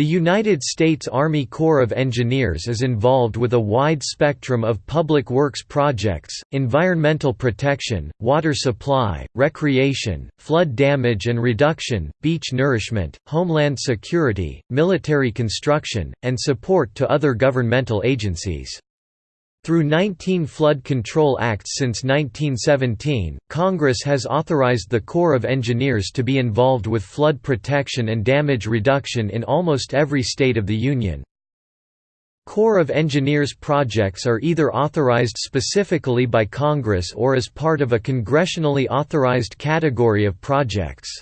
The United States Army Corps of Engineers is involved with a wide spectrum of public works projects, environmental protection, water supply, recreation, flood damage and reduction, beach nourishment, homeland security, military construction, and support to other governmental agencies. Through 19 flood control acts since 1917, Congress has authorized the Corps of Engineers to be involved with flood protection and damage reduction in almost every state of the Union. Corps of Engineers projects are either authorized specifically by Congress or as part of a congressionally authorized category of projects.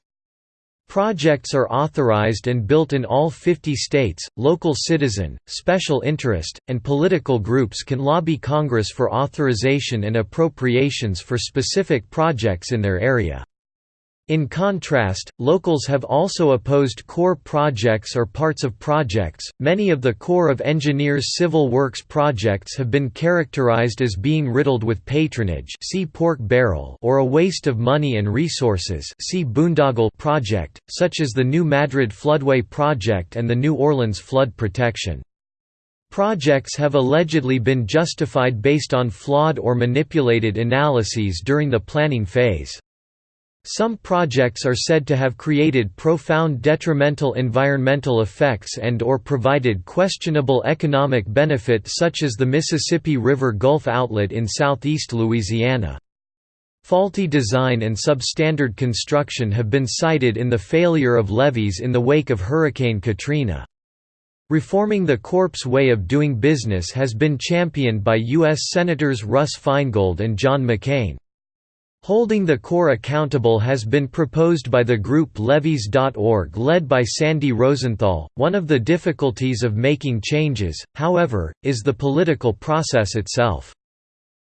Projects are authorized and built in all 50 states. Local citizen, special interest, and political groups can lobby Congress for authorization and appropriations for specific projects in their area. In contrast, locals have also opposed Corps projects or parts of projects. Many of the Corps of Engineers civil works projects have been characterized as being riddled with patronage, see pork barrel, or a waste of money and resources, see boondoggle project, such as the New Madrid Floodway project and the New Orleans flood protection. Projects have allegedly been justified based on flawed or manipulated analyses during the planning phase. Some projects are said to have created profound detrimental environmental effects and or provided questionable economic benefit such as the Mississippi River Gulf outlet in southeast Louisiana. Faulty design and substandard construction have been cited in the failure of levees in the wake of Hurricane Katrina. Reforming the Corps' way of doing business has been championed by U.S. Senators Russ Feingold and John McCain. Holding the Corps accountable has been proposed by the group Levees.org led by Sandy Rosenthal. One of the difficulties of making changes, however, is the political process itself.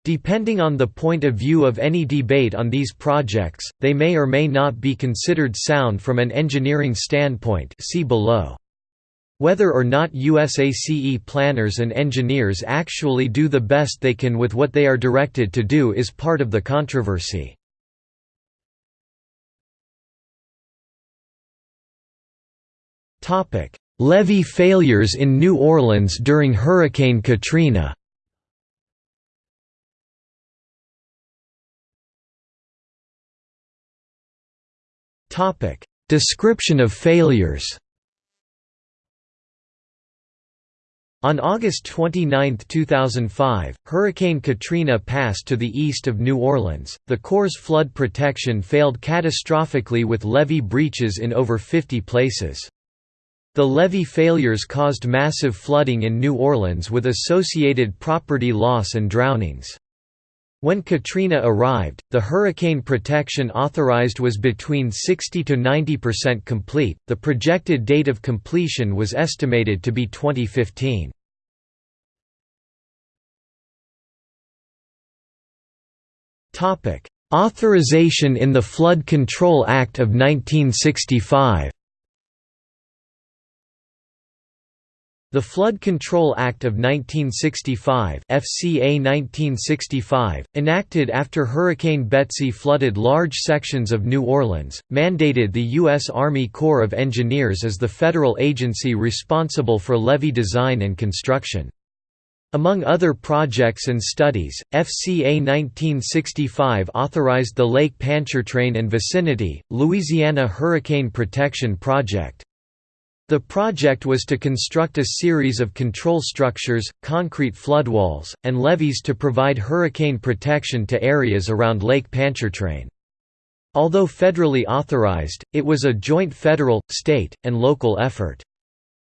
Depending on the point of view of any debate on these projects, they may or may not be considered sound from an engineering standpoint see below. Whether or not USACE planners and engineers actually do the best they can with what they are directed to do is part of the controversy. Levee failures in New Orleans during Hurricane Katrina. Description of failures On August 29, 2005, Hurricane Katrina passed to the east of New Orleans. The Corps' flood protection failed catastrophically with levee breaches in over 50 places. The levee failures caused massive flooding in New Orleans with associated property loss and drownings. When Katrina arrived, the hurricane protection authorized was between 60 to 90% complete. The projected date of completion was estimated to be 2015. Topic: Authorization in the Flood Control Act of 1965. The Flood Control Act of 1965 FCA 1965, enacted after Hurricane Betsy flooded large sections of New Orleans, mandated the U.S. Army Corps of Engineers as the federal agency responsible for levee design and construction. Among other projects and studies, FCA 1965 authorized the Lake Pontchartrain and vicinity, Louisiana Hurricane Protection Project. The project was to construct a series of control structures, concrete floodwalls, and levees to provide hurricane protection to areas around Lake Pontchartrain. Although federally authorized, it was a joint federal, state, and local effort.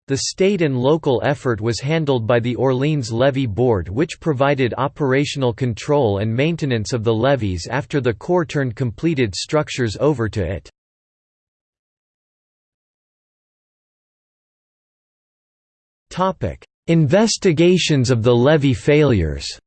The state and local effort was handled by the Orleans Levee Board which provided operational control and maintenance of the levees after the Corps turned completed structures over to it. Investigations of the levee failures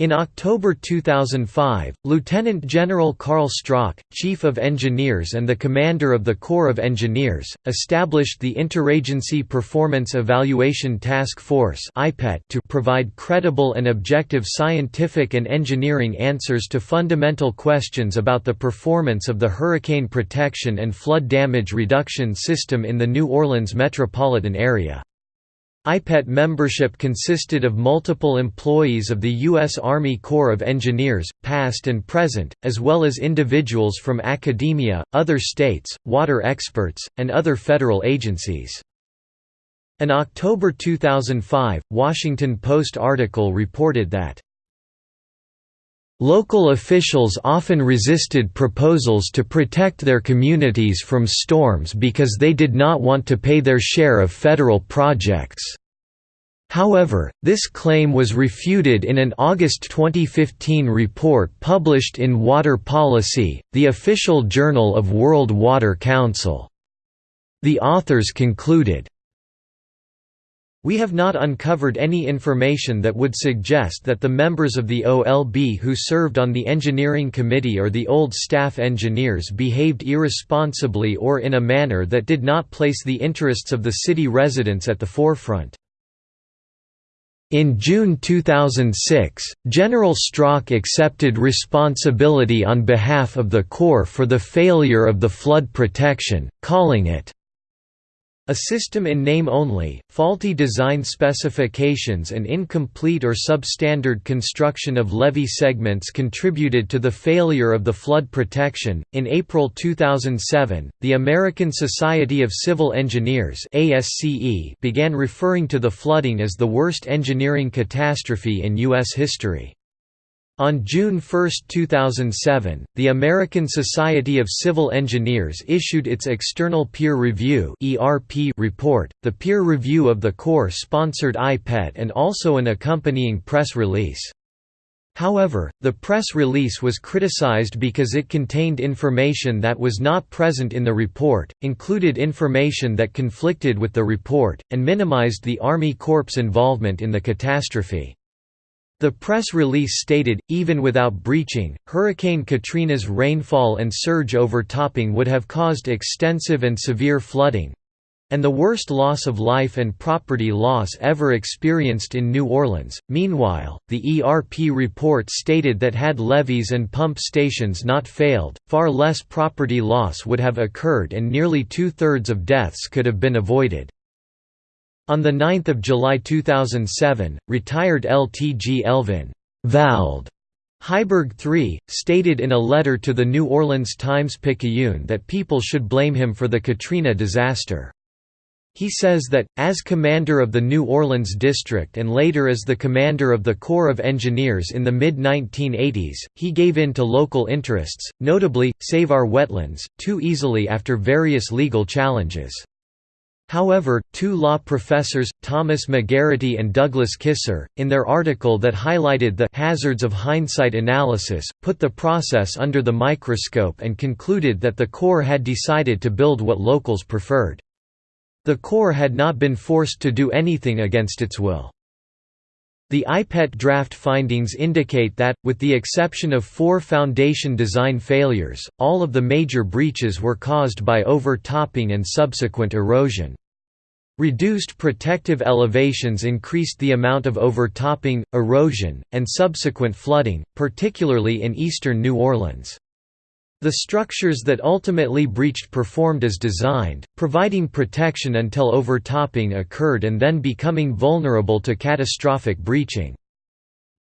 In October 2005, Lieutenant General Carl Strock, Chief of Engineers and the Commander of the Corps of Engineers, established the Interagency Performance Evaluation Task Force to provide credible and objective scientific and engineering answers to fundamental questions about the performance of the hurricane protection and flood damage reduction system in the New Orleans metropolitan area. IPET membership consisted of multiple employees of the U.S. Army Corps of Engineers, past and present, as well as individuals from academia, other states, water experts, and other federal agencies. An October 2005, Washington Post article reported that Local officials often resisted proposals to protect their communities from storms because they did not want to pay their share of federal projects. However, this claim was refuted in an August 2015 report published in Water Policy, the official journal of World Water Council. The authors concluded, we have not uncovered any information that would suggest that the members of the OLB who served on the engineering committee or the old staff engineers behaved irresponsibly or in a manner that did not place the interests of the city residents at the forefront. In June 2006, General Strock accepted responsibility on behalf of the Corps for the failure of the flood protection, calling it a system in name only, faulty design specifications and incomplete or substandard construction of levee segments contributed to the failure of the flood protection. In April 2007, the American Society of Civil Engineers (ASCE) began referring to the flooding as the worst engineering catastrophe in US history. On June 1, 2007, the American Society of Civil Engineers issued its External Peer Review report, the peer review of the Corps-sponsored IPET and also an accompanying press release. However, the press release was criticized because it contained information that was not present in the report, included information that conflicted with the report, and minimized the Army Corps' involvement in the catastrophe. The press release stated, even without breaching, Hurricane Katrina's rainfall and surge overtopping would have caused extensive and severe flooding—and the worst loss of life and property loss ever experienced in New Orleans. Meanwhile, the ERP report stated that had levees and pump stations not failed, far less property loss would have occurred and nearly two-thirds of deaths could have been avoided. On 9 July 2007, retired LTG Elvin Vald Heiberg III, stated in a letter to the New Orleans Times-Picayune that people should blame him for the Katrina disaster. He says that, as commander of the New Orleans District and later as the commander of the Corps of Engineers in the mid-1980s, he gave in to local interests, notably, Save Our Wetlands, too easily after various legal challenges. However, two law professors, Thomas McGarity and Douglas Kysar, in their article that highlighted the hazards of hindsight analysis, put the process under the microscope and concluded that the Corps had decided to build what locals preferred. The Corps had not been forced to do anything against its will. The IPET draft findings indicate that, with the exception of four foundation design failures, all of the major breaches were caused by overtopping and subsequent erosion. Reduced protective elevations increased the amount of overtopping, erosion, and subsequent flooding, particularly in eastern New Orleans. The structures that ultimately breached performed as designed, providing protection until overtopping occurred and then becoming vulnerable to catastrophic breaching.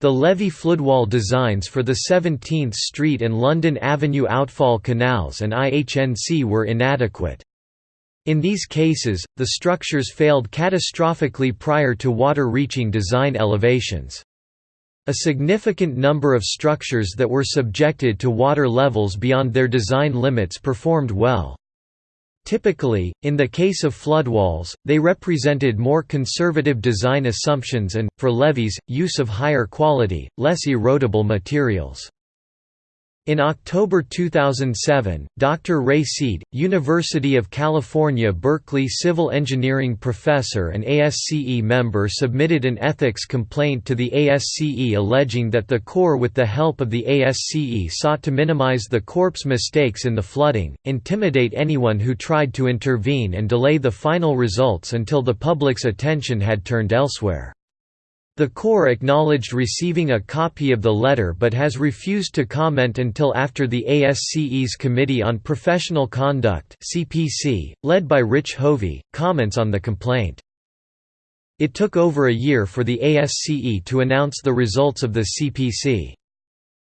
The levee floodwall designs for the 17th Street and London Avenue outfall canals and IHNC were inadequate. In these cases, the structures failed catastrophically prior to water reaching design elevations. A significant number of structures that were subjected to water levels beyond their design limits performed well. Typically, in the case of floodwalls, they represented more conservative design assumptions and, for levees, use of higher quality, less erodible materials. In October 2007, Dr. Ray Seed, University of California Berkeley civil engineering professor and ASCE member submitted an ethics complaint to the ASCE alleging that the Corps with the help of the ASCE sought to minimize the Corps' mistakes in the flooding, intimidate anyone who tried to intervene and delay the final results until the public's attention had turned elsewhere. The Corps acknowledged receiving a copy of the letter but has refused to comment until after the ASCE's Committee on Professional Conduct (CPC), led by Rich Hovey, comments on the complaint. It took over a year for the ASCE to announce the results of the CPC.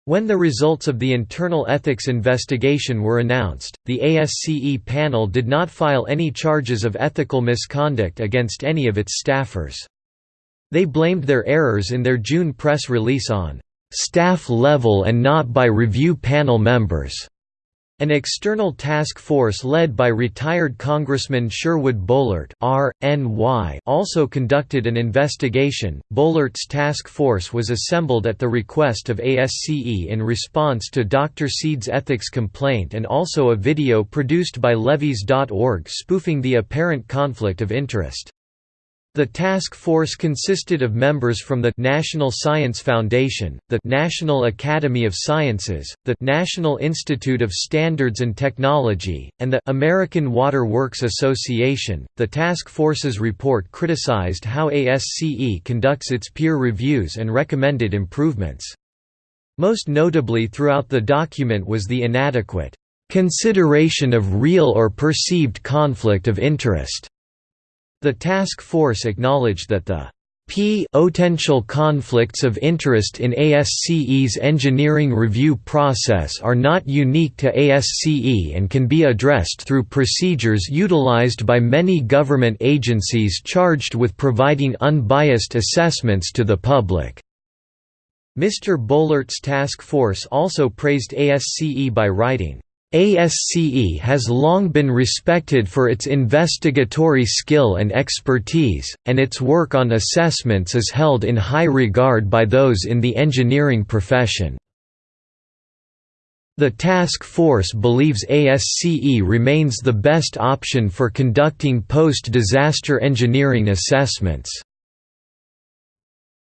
When the results of the internal ethics investigation were announced, the ASCE panel did not file any charges of ethical misconduct against any of its staffers. They blamed their errors in their June press release on staff level and not by review panel members. An external task force led by retired Congressman Sherwood Boehlert R.N.Y. also conducted an investigation. Boehlert's task force was assembled at the request of ASCE in response to Dr. Seed's ethics complaint and also a video produced by Levees.org spoofing the apparent conflict of interest. The task force consisted of members from the National Science Foundation, the National Academy of Sciences, the National Institute of Standards and Technology, and the American Water Works Association. The task force's report criticized how ASCE conducts its peer reviews and recommended improvements. Most notably throughout the document was the inadequate consideration of real or perceived conflict of interest the task force acknowledged that the potential conflicts of interest in ASCE's engineering review process are not unique to ASCE and can be addressed through procedures utilized by many government agencies charged with providing unbiased assessments to the public. Mr. Boehlert's task force also praised ASCE by writing, ASCE has long been respected for its investigatory skill and expertise, and its work on assessments is held in high regard by those in the engineering profession. The task force believes ASCE remains the best option for conducting post-disaster engineering assessments.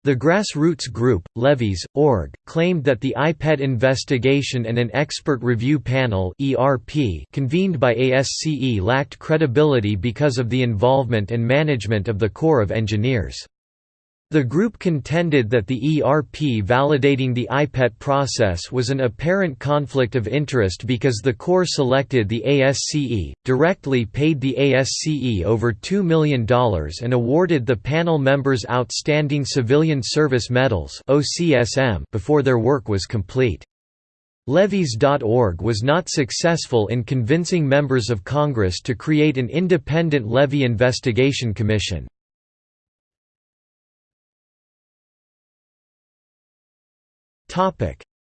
The grassroots group, Levees, org, claimed that the IPET investigation and an expert review panel convened by ASCE lacked credibility because of the involvement and management of the Corps of Engineers. The group contended that the ERP validating the IPET process was an apparent conflict of interest because the Corps selected the ASCE, directly paid the ASCE over $2 million and awarded the panel members Outstanding Civilian Service Medals before their work was complete. Levees.org was not successful in convincing members of Congress to create an independent levee investigation commission.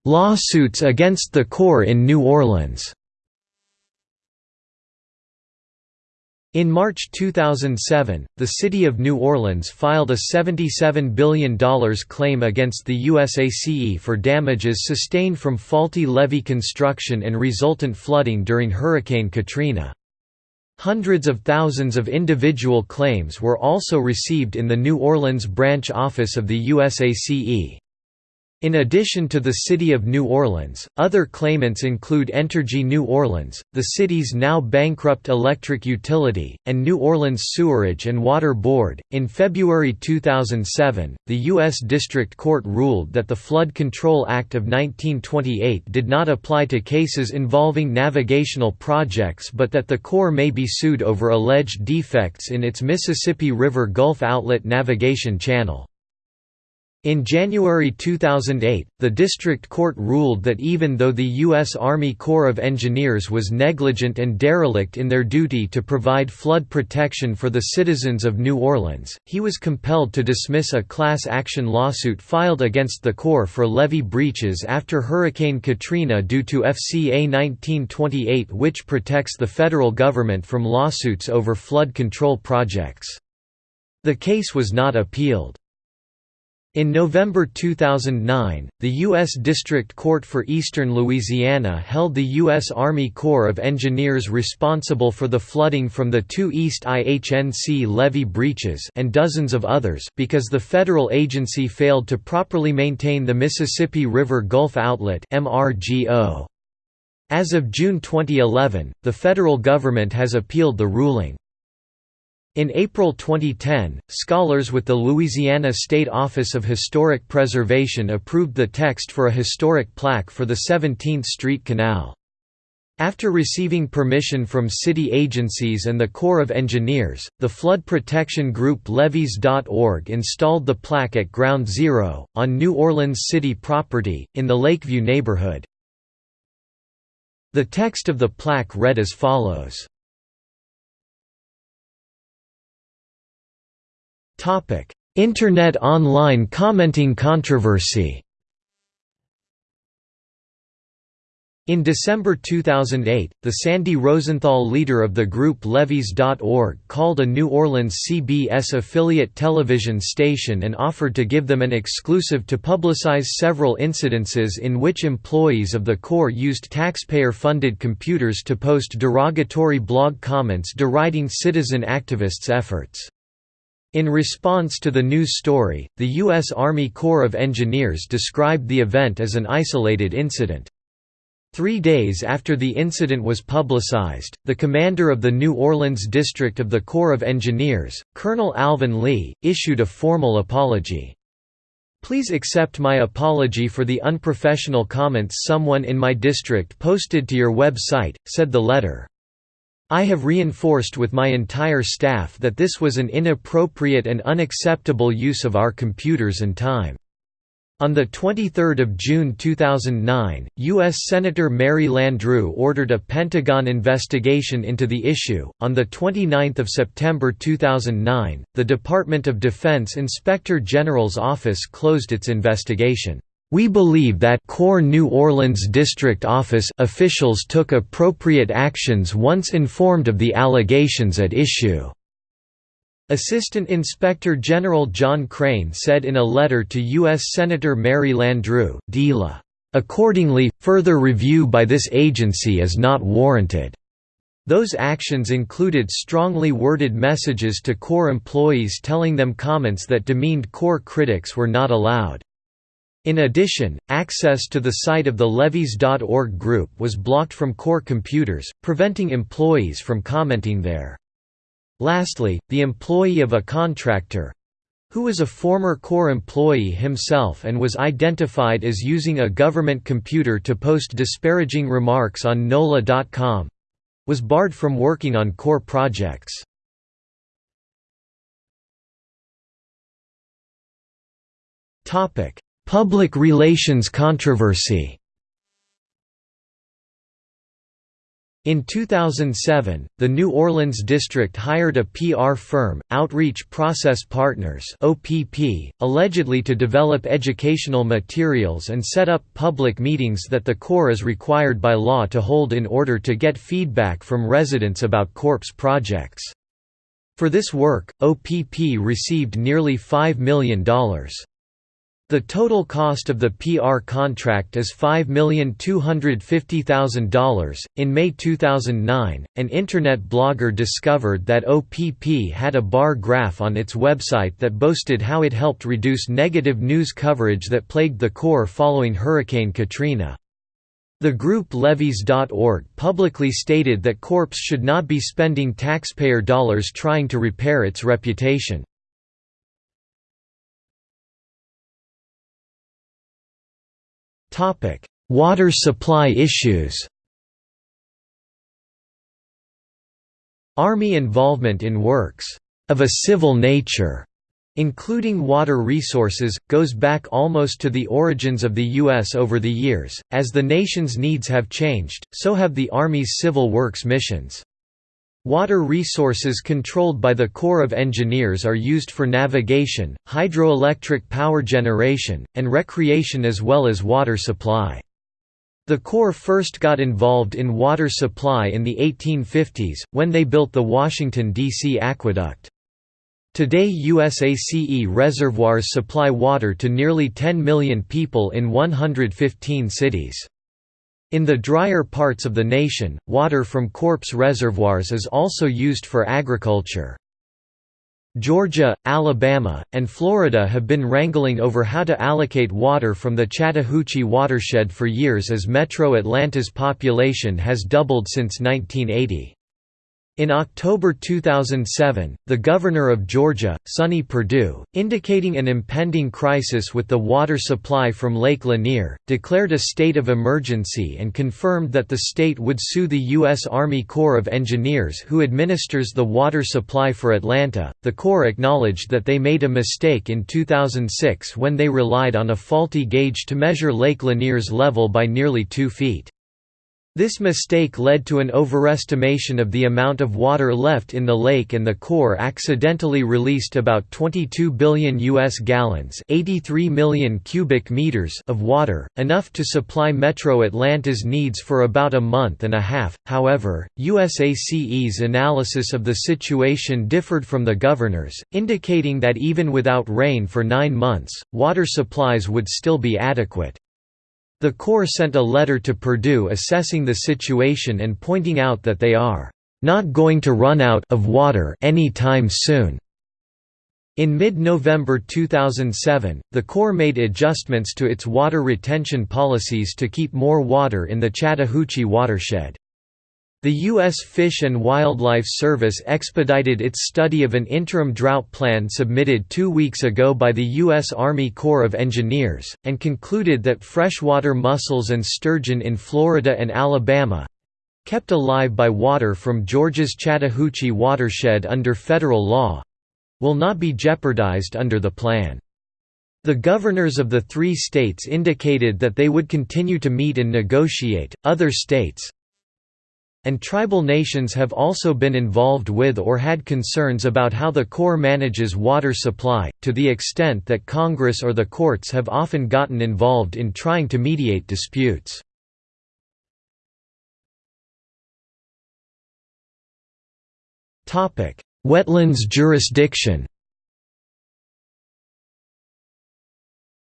Lawsuits against the Corps in New Orleans In March 2007, the City of New Orleans filed a $77 billion claim against the USACE for damages sustained from faulty levee construction and resultant flooding during Hurricane Katrina. Hundreds of thousands of individual claims were also received in the New Orleans branch office of the USACE. In addition to the City of New Orleans, other claimants include Entergy New Orleans, the city's now bankrupt electric utility, and New Orleans Sewerage and Water Board. In February 2007, the U.S. District Court ruled that the Flood Control Act of 1928 did not apply to cases involving navigational projects but that the Corps may be sued over alleged defects in its Mississippi River Gulf Outlet navigation channel. In January 2008, the district court ruled that even though the U.S. Army Corps of Engineers was negligent and derelict in their duty to provide flood protection for the citizens of New Orleans, he was compelled to dismiss a class action lawsuit filed against the Corps for levee breaches after Hurricane Katrina due to FCA 1928 which protects the federal government from lawsuits over flood control projects. The case was not appealed. In November 2009, the U.S. District Court for Eastern Louisiana held the U.S. Army Corps of Engineers responsible for the flooding from the two East IHNC levee breaches and dozens of others because the federal agency failed to properly maintain the Mississippi River Gulf Outlet As of June 2011, the federal government has appealed the ruling. In April 2010, scholars with the Louisiana State Office of Historic Preservation approved the text for a historic plaque for the 17th Street Canal. After receiving permission from city agencies and the Corps of Engineers, the flood protection group Levees.org installed the plaque at Ground Zero, on New Orleans city property, in the Lakeview neighborhood. The text of the plaque read as follows Internet online commenting controversy In December 2008, the Sandy Rosenthal leader of the group Levees.org called a New Orleans CBS affiliate television station and offered to give them an exclusive to publicize several incidences in which employees of the Corps used taxpayer-funded computers to post derogatory blog comments deriding citizen activists' efforts. In response to the news story, the U.S. Army Corps of Engineers described the event as an isolated incident. Three days after the incident was publicized, the commander of the New Orleans District of the Corps of Engineers, Colonel Alvin Lee, issued a formal apology. Please accept my apology for the unprofessional comments someone in my district posted to your website, said the letter. I have reinforced with my entire staff that this was an inappropriate and unacceptable use of our computers and time. On 23 June 2009, U.S. Senator Mary Landrieu ordered a Pentagon investigation into the issue. On 29 September 2009, the Department of Defense Inspector General's office closed its investigation. We believe that Corps New Orleans District Office officials took appropriate actions once informed of the allegations at issue. Assistant Inspector General John Crane said in a letter to U.S. Senator Mary Landrieu, DILA, "...accordingly, further review by this agency is not warranted." Those actions included strongly worded messages to Corps employees telling them comments that demeaned Corps critics were not allowed. In addition, access to the site of the Levees.org group was blocked from Corps computers, preventing employees from commenting there. Lastly, the employee of a contractor who was a former Corps employee himself and was identified as using a government computer to post disparaging remarks on NOLA.com was barred from working on Corps projects. Topic Public relations controversy In 2007, the New Orleans district hired a PR firm, Outreach Process Partners (OPP), allegedly to develop educational materials and set up public meetings that the Corps is required by law to hold in order to get feedback from residents about Corps projects. For this work, OPP received nearly $5 million. The total cost of the PR contract is $5,250,000. In May 2009, an Internet blogger discovered that OPP had a bar graph on its website that boasted how it helped reduce negative news coverage that plagued the Corps following Hurricane Katrina. The group Levees.org publicly stated that Corps should not be spending taxpayer dollars trying to repair its reputation. Topic: Water supply issues. Army involvement in works of a civil nature including water resources, goes back almost to the origins of the U.S. over the years. As the nation's needs have changed, so have the Army's civil works missions. Water resources controlled by the Corps of Engineers are used for navigation, hydroelectric power generation, and recreation as well as water supply. The Corps first got involved in water supply in the 1850s, when they built the Washington, D.C. aqueduct. Today USACE reservoirs supply water to nearly 10 million people in 115 cities. In the drier parts of the nation, water from Corps reservoirs is also used for agriculture. Georgia, Alabama, and Florida have been wrangling over how to allocate water from the Chattahoochee watershed for years as Metro Atlanta's population has doubled since 1980. In October 2007, the governor of Georgia, Sonny Perdue, indicating an impending crisis with the water supply from Lake Lanier, declared a state of emergency and confirmed that the state would sue the U.S. Army Corps of Engineers who administers the water supply for Atlanta. The Corps acknowledged that they made a mistake in 2006 when they relied on a faulty gauge to measure Lake Lanier's level by nearly two feet. This mistake led to an overestimation of the amount of water left in the lake and the Corps accidentally released about 22 billion US gallons, 83 million cubic meters of water, enough to supply Metro Atlanta's needs for about a month and a half. However, USACE's analysis of the situation differed from the governor's, indicating that even without rain for 9 months, water supplies would still be adequate. The Corps sent a letter to Perdue assessing the situation and pointing out that they are not going to run out of water any time soon. In mid-November 2007, the Corps made adjustments to its water retention policies to keep more water in the Chattahoochee watershed. The U.S. Fish and Wildlife Service expedited its study of an interim drought plan submitted two weeks ago by the U.S. Army Corps of Engineers, and concluded that freshwater mussels and sturgeon in Florida and Alabama—kept alive by water from Georgia's Chattahoochee watershed under federal law—will not be jeopardized under the plan. The governors of the three states indicated that they would continue to meet and negotiate. Other states, and tribal nations have also been involved with or had concerns about how the Corps manages water supply, to the extent that Congress or the courts have often gotten involved in trying to mediate disputes. Wetlands jurisdiction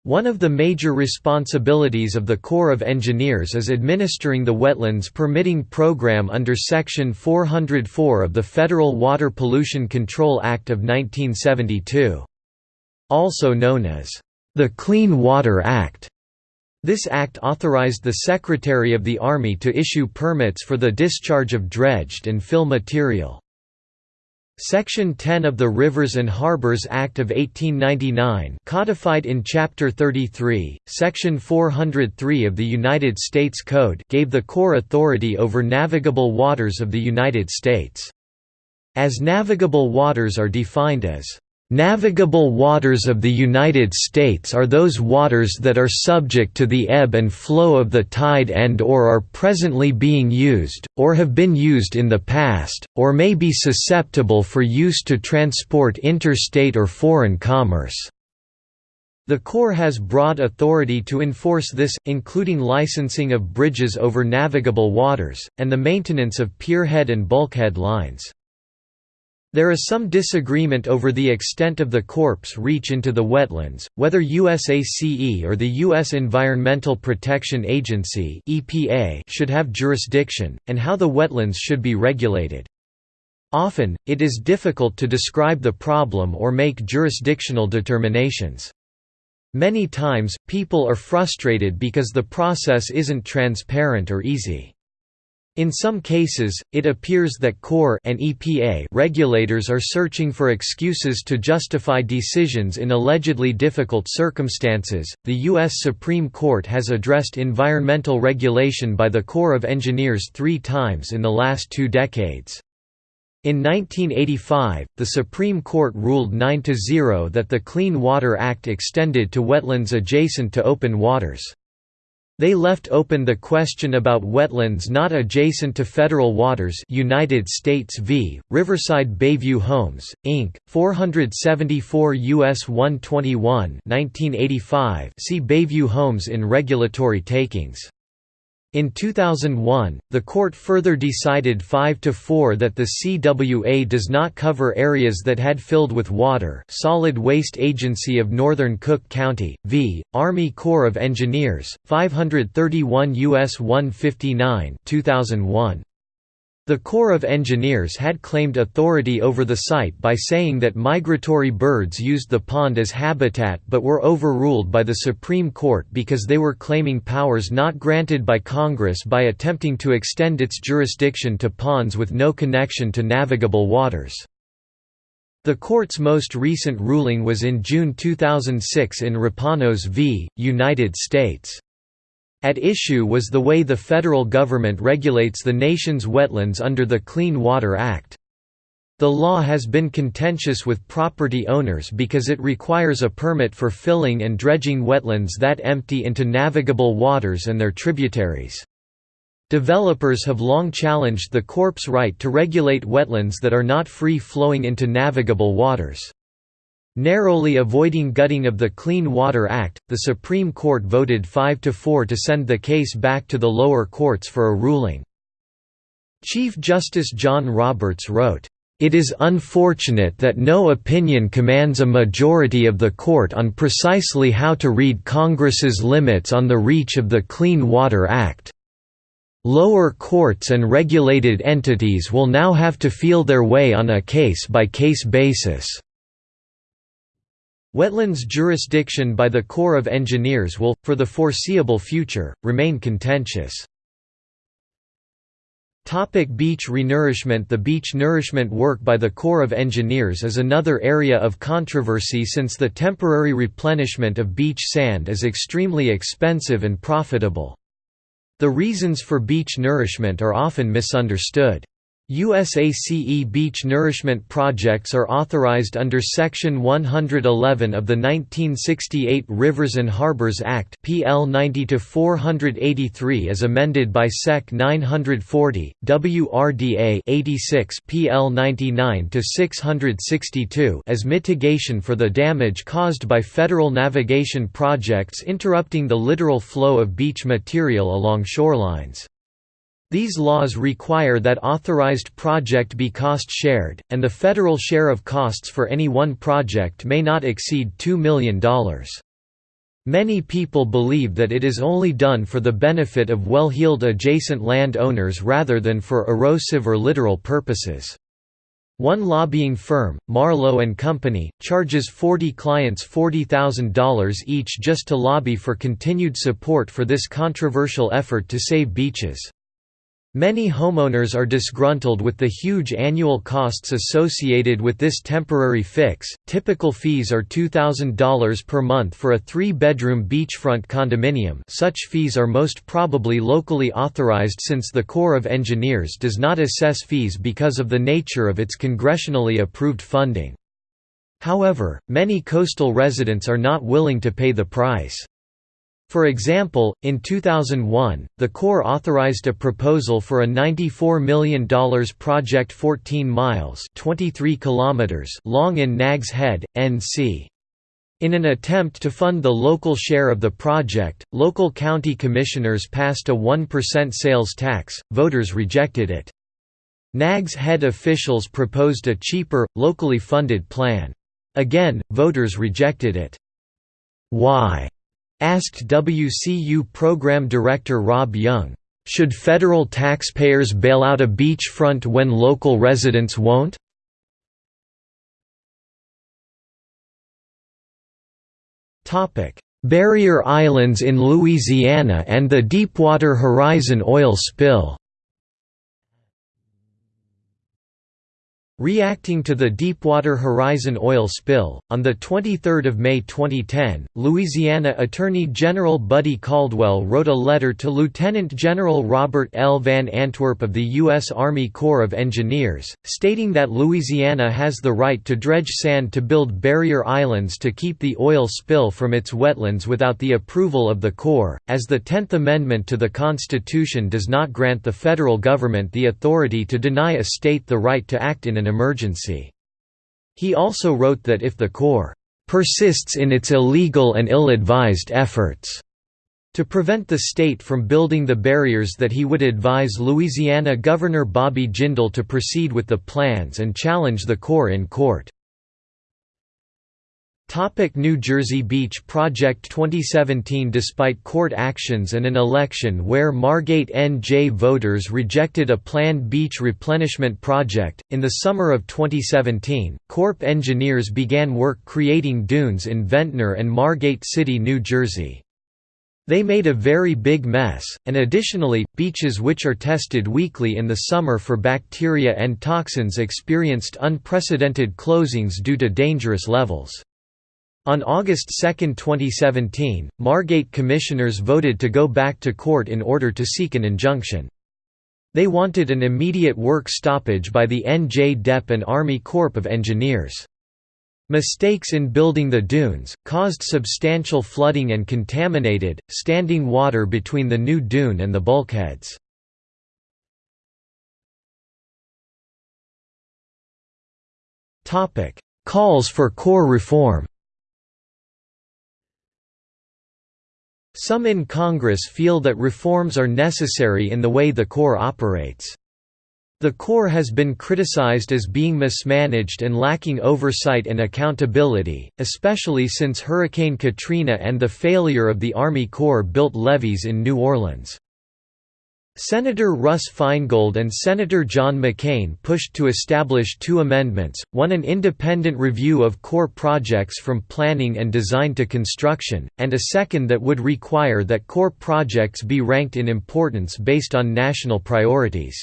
One of the major responsibilities of the Corps of Engineers is administering the Wetlands Permitting Program under Section 404 of the Federal Water Pollution Control Act of 1972. Also known as the Clean Water Act. This act authorized the Secretary of the Army to issue permits for the discharge of dredged and fill material. Section 10 of the Rivers and Harbors Act of 1899 codified in Chapter 33, Section 403 of the United States Code gave the Corps authority over navigable waters of the United States. As navigable waters are defined as Navigable waters of the United States are those waters that are subject to the ebb and flow of the tide and or are presently being used, or have been used in the past, or may be susceptible for use to transport interstate or foreign commerce. The Corps has broad authority to enforce this, including licensing of bridges over navigable waters, and the maintenance of pierhead and bulkhead lines. There is some disagreement over the extent of the Corps' reach into the wetlands, whether USACE or the U.S. Environmental Protection Agency should have jurisdiction, and how the wetlands should be regulated. Often, it is difficult to describe the problem or make jurisdictional determinations. Many times, people are frustrated because the process isn't transparent or easy. In some cases, it appears that Corps and EPA regulators are searching for excuses to justify decisions in allegedly difficult circumstances. The U.S. Supreme Court has addressed environmental regulation by the Corps of Engineers three times in the last two decades. In 1985, the Supreme Court ruled 9–0 that the Clean Water Act extended to wetlands adjacent to open waters. They left open the question about wetlands not adjacent to federal waters United States v. Riverside Bayview Homes, Inc., 474 U.S. 121 1985 see Bayview Homes in regulatory takings. In 2001, the court further decided 5–4 that the CWA does not cover areas that had filled with water Solid Waste Agency of Northern Cook County, v. Army Corps of Engineers, 531 U.S. 159 2001. The Corps of Engineers had claimed authority over the site by saying that migratory birds used the pond as habitat but were overruled by the Supreme Court because they were claiming powers not granted by Congress by attempting to extend its jurisdiction to ponds with no connection to navigable waters. The court's most recent ruling was in June 2006 in Rapanos v. United States. At issue was the way the federal government regulates the nation's wetlands under the Clean Water Act. The law has been contentious with property owners because it requires a permit for filling and dredging wetlands that empty into navigable waters and their tributaries. Developers have long challenged the Corp's right to regulate wetlands that are not free-flowing into navigable waters. Narrowly avoiding gutting of the Clean Water Act, the Supreme Court voted 5 to 4 to send the case back to the lower courts for a ruling. Chief Justice John Roberts wrote, "...it is unfortunate that no opinion commands a majority of the court on precisely how to read Congress's limits on the reach of the Clean Water Act. Lower courts and regulated entities will now have to feel their way on a case-by-case -case basis." Wetlands jurisdiction by the Corps of Engineers will, for the foreseeable future, remain contentious. Topic beach renourishment The beach nourishment work by the Corps of Engineers is another area of controversy since the temporary replenishment of beach sand is extremely expensive and profitable. The reasons for beach nourishment are often misunderstood. USACE beach nourishment projects are authorized under Section 111 of the 1968 Rivers and Harbors Act PL 90-483 as amended by Sec 940, WRDA 86 PL 99-662 as mitigation for the damage caused by federal navigation projects interrupting the littoral flow of beach material along shorelines. These laws require that authorized project be cost-shared, and the federal share of costs for any one project may not exceed $2 million. Many people believe that it is only done for the benefit of well-heeled adjacent land owners rather than for erosive or littoral purposes. One lobbying firm, Marlowe & Company, charges 40 clients $40,000 each just to lobby for continued support for this controversial effort to save beaches. Many homeowners are disgruntled with the huge annual costs associated with this temporary fix. Typical fees are $2,000 per month for a three bedroom beachfront condominium. Such fees are most probably locally authorized since the Corps of Engineers does not assess fees because of the nature of its congressionally approved funding. However, many coastal residents are not willing to pay the price. For example, in 2001, the Corps authorized a proposal for a $94 million project 14 miles 23 kilometers long in Nags Head, NC. In an attempt to fund the local share of the project, local county commissioners passed a 1% sales tax, voters rejected it. Nags Head officials proposed a cheaper, locally funded plan. Again, voters rejected it. Why? Asked WCU program director Rob Young, "...should federal taxpayers bail out a beachfront when local residents won't?" Barrier Islands in Louisiana and the Deepwater Horizon oil spill Reacting to the Deepwater Horizon oil spill, on 23 May 2010, Louisiana Attorney General Buddy Caldwell wrote a letter to Lieutenant General Robert L. Van Antwerp of the U.S. Army Corps of Engineers, stating that Louisiana has the right to dredge sand to build barrier islands to keep the oil spill from its wetlands without the approval of the Corps, as the Tenth Amendment to the Constitution does not grant the federal government the authority to deny a state the right to act in an emergency. He also wrote that if the Corps persists in its illegal and ill-advised efforts To prevent the state from building the barriers that he would advise Louisiana Governor Bobby Jindal to proceed with the plans and challenge the Corps in court. Topic New Jersey Beach Project 2017 Despite court actions and an election where Margate NJ voters rejected a planned beach replenishment project, in the summer of 2017, Corp engineers began work creating dunes in Ventnor and Margate City, New Jersey. They made a very big mess, and additionally, beaches which are tested weekly in the summer for bacteria and toxins experienced unprecedented closings due to dangerous levels. On August 2, 2017, Margate commissioners voted to go back to court in order to seek an injunction. They wanted an immediate work stoppage by the NJ DEP and Army Corps of Engineers. Mistakes in building the dunes, caused substantial flooding and contaminated, standing water between the new dune and the bulkheads. Calls for Corps reform Some in Congress feel that reforms are necessary in the way the Corps operates. The Corps has been criticized as being mismanaged and lacking oversight and accountability, especially since Hurricane Katrina and the failure of the Army Corps built levees in New Orleans. Senator Russ Feingold and Senator John McCain pushed to establish two amendments, one an independent review of Corps projects from planning and design to construction, and a second that would require that Corps projects be ranked in importance based on national priorities.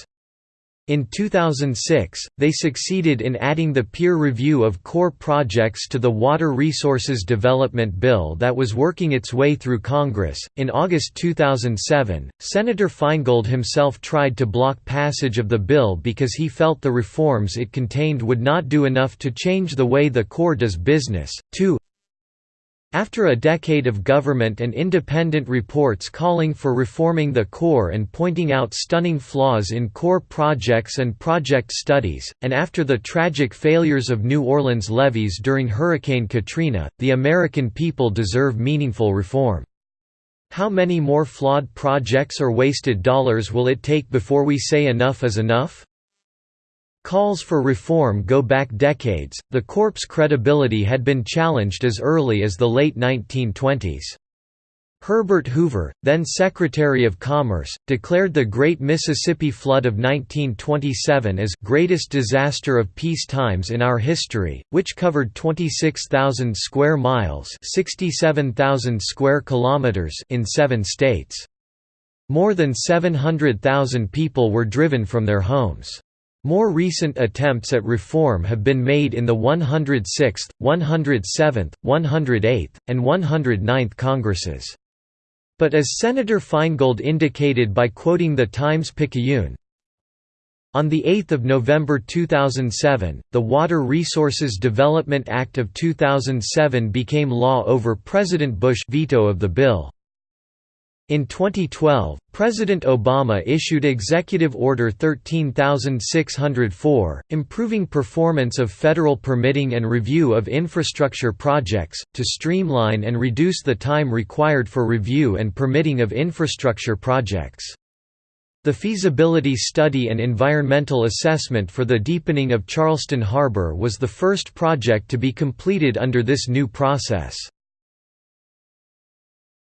In 2006, they succeeded in adding the peer review of Corps projects to the Water Resources Development Bill that was working its way through Congress. In August 2007, Senator Feingold himself tried to block passage of the bill because he felt the reforms it contained would not do enough to change the way the Corps does business. Two, after a decade of government and independent reports calling for reforming the Corps and pointing out stunning flaws in Corps projects and project studies, and after the tragic failures of New Orleans levees during Hurricane Katrina, the American people deserve meaningful reform. How many more flawed projects or wasted dollars will it take before we say enough is enough? Calls for reform go back decades. The Corps' credibility had been challenged as early as the late 1920s. Herbert Hoover, then Secretary of Commerce, declared the Great Mississippi Flood of 1927 as greatest disaster of peace times in our history, which covered 26,000 square miles, 67,000 square kilometers in 7 states. More than 700,000 people were driven from their homes. More recent attempts at reform have been made in the 106th, 107th, 108th, and 109th Congresses. But as Senator Feingold indicated by quoting the Times-Picayune, on 8 November 2007, the Water Resources Development Act of 2007 became law over President Bush veto of the bill. In 2012, President Obama issued Executive Order 13604, improving performance of federal permitting and review of infrastructure projects, to streamline and reduce the time required for review and permitting of infrastructure projects. The feasibility study and environmental assessment for the deepening of Charleston Harbor was the first project to be completed under this new process.